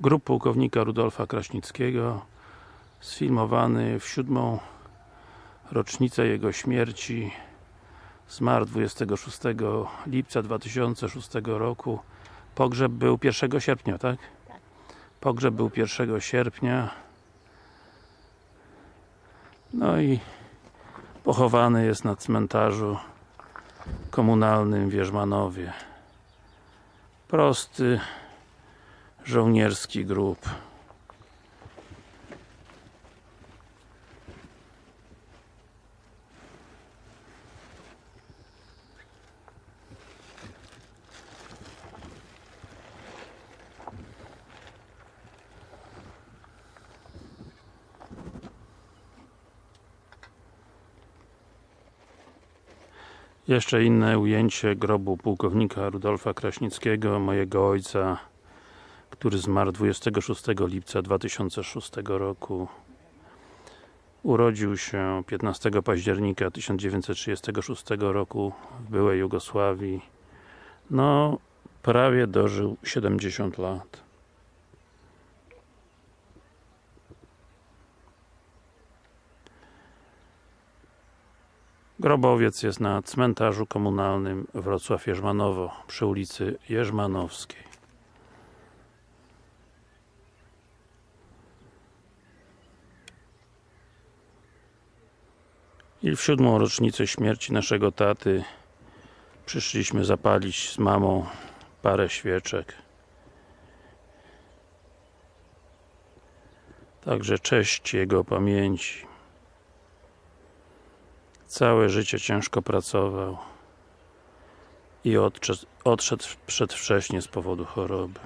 grup pułkownika Rudolfa Kraśnickiego sfilmowany w siódmą rocznicę jego śmierci zmarł 26 lipca 2006 roku. Pogrzeb był 1 sierpnia, tak? pogrzeb był 1 sierpnia. No i pochowany jest na cmentarzu komunalnym w Wierzmanowie prosty żołnierski grób. Jeszcze inne ujęcie grobu pułkownika Rudolfa Kraśnickiego, mojego ojca, który zmarł 26 lipca 2006 roku. Urodził się 15 października 1936 roku w byłej Jugosławii. No, prawie dożył 70 lat. Grobowiec jest na cmentarzu komunalnym Wrocław-Jerzmanowo przy ulicy Jerzmanowskiej. I w siódmą rocznicę śmierci naszego taty przyszliśmy zapalić z mamą parę świeczek. Także cześć jego pamięci. Całe życie ciężko pracował i odszedł, odszedł przedwcześnie z powodu choroby.